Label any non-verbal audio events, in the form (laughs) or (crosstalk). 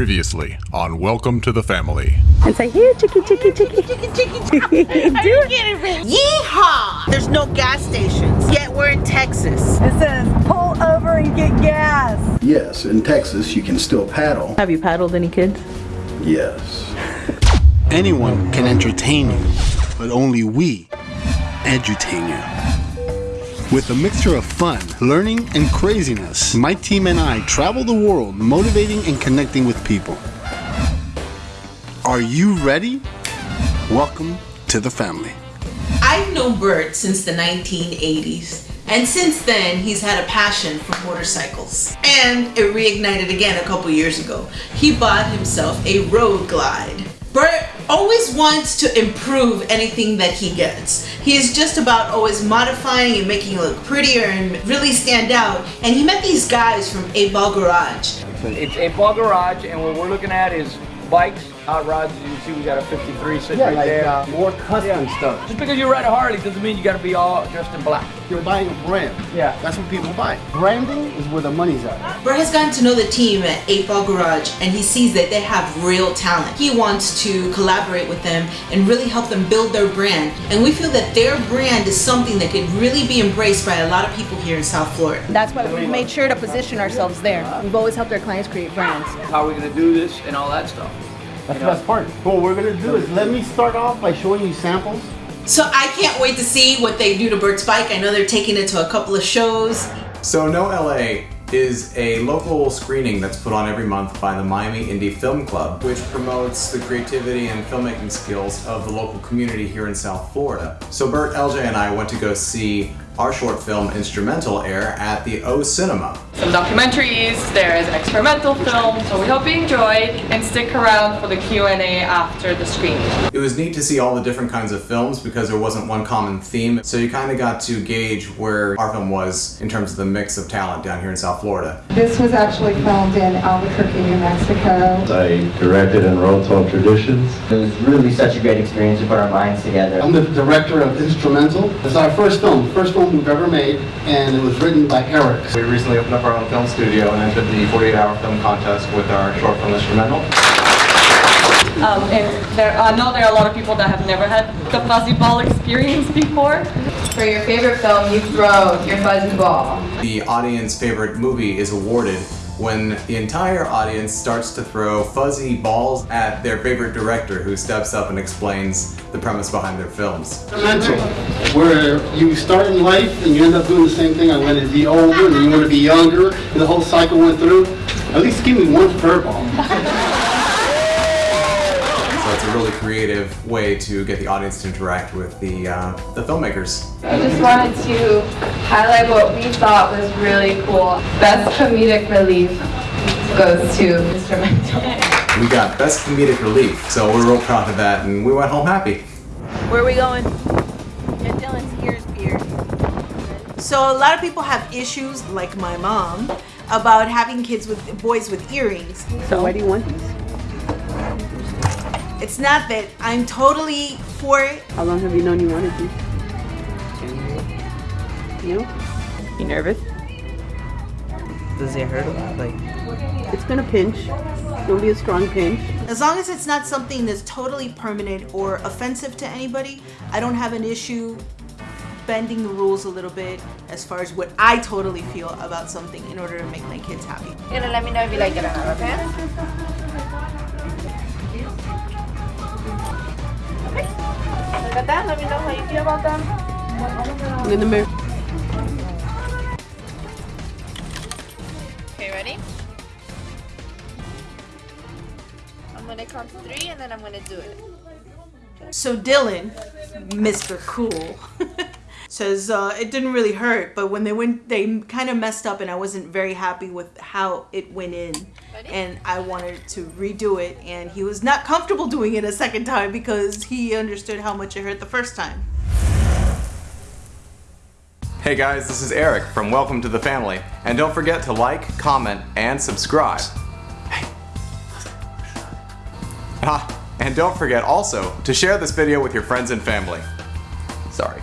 Previously on Welcome to the Family. and say, here, chicky, chicky, chicky, chicky, chicky, chicky. (laughs) Do it. Yeehaw! There's no gas stations, yet we're in Texas. It says, pull over and get gas. Yes, in Texas you can still paddle. Have you paddled any kids? Yes. Anyone can entertain you, but only we edutain you. With a mixture of fun, learning, and craziness, my team and I travel the world motivating and connecting with people. Are you ready? Welcome to the family. I've known Bert since the 1980s. And since then, he's had a passion for motorcycles. And it reignited again a couple years ago. He bought himself a Road Glide. Bert always wants to improve anything that he gets. He is just about always modifying and making it look prettier and really stand out. And he met these guys from 8 Ball Garage. It's a ball garage, and what we're looking at is bikes, hot rods. As you can see, we got a 53 sitting right there. Uh, more custom stuff. Just because you ride a Harley doesn't mean you got to be all dressed in black. You're buying a brand. Yeah. That's what people buy. Branding is where the money's at. Bert has gotten to know the team at 8 Ball Garage and he sees that they have real talent. He wants to collaborate with them and really help them build their brand. And we feel that their brand is something that could really be embraced by a lot of people here in South Florida. That's why we've made sure to position ourselves there. We've always helped our clients create brands. How are we going to do this and all that stuff? That's the best part. What we're gonna do is let me start off by showing you samples. So I can't wait to see what they do to Bert's bike. I know they're taking it to a couple of shows. So No LA is a local screening that's put on every month by the Miami Indie Film Club, which promotes the creativity and filmmaking skills of the local community here in South Florida. So Bert, LJ, and I went to go see our short film Instrumental air at the O Cinema. Some documentaries, there is an experimental film, so we hope you enjoy and stick around for the Q&A after the screening. It was neat to see all the different kinds of films because there wasn't one common theme, so you kind of got to gauge where our film was in terms of the mix of talent down here in South Florida. This was actually filmed in Albuquerque, New Mexico. I directed and wrote 12 Traditions. It was really such a great experience to put our minds together. I'm the director of Instrumental. It's our first film, first film we've ever made, and it was written by Eric. We recently opened up our own film studio and entered the 48-hour film contest with our short film Instrumental. Um, and there, I know there are a lot of people that have never had the fuzzy ball experience before. For your favorite film, you throw your fuzzy ball. The audience favorite movie is awarded when the entire audience starts to throw fuzzy balls at their favorite director who steps up and explains the premise behind their films. Mental, where you start in life and you end up doing the same thing. I wanted to be older and you want to be younger, and the whole cycle went through. At least give me one furball. So it's a really creative way to get the audience to interact with the, uh, the filmmakers. I just wanted to highlight what we thought was really cool. Best comedic relief goes to Mr. Instrumental. We got Best Comedic Relief, so we're real proud of that and we went home happy. Where are we going? Get Dylan's ears pierced. So a lot of people have issues, like my mom, about having kids with boys with earrings. So why do you want these? It's not that I'm totally for it. How long have you known you wanted these? You? You nervous? Does it hurt a lot? Like It's gonna pinch. It'll be a strong pinch. As long as it's not something that's totally permanent or offensive to anybody, I don't have an issue bending the rules a little bit as far as what I totally feel about something in order to make my kids happy. You're gonna let me know if you like it or not, okay? Look that. Let me know how you feel about them. In the mirror. Okay, ready? I'm gonna count to three and then I'm gonna do it. So Dylan, Mr. Cool, (laughs) says uh, it didn't really hurt, but when they went, they kind of messed up, and I wasn't very happy with how it went in, and I wanted to redo it, and he was not comfortable doing it a second time because he understood how much it hurt the first time. Hey guys, this is Eric from Welcome to the Family, and don't forget to like, comment, and subscribe. Hey. Ah, and don't forget also to share this video with your friends and family. Sorry.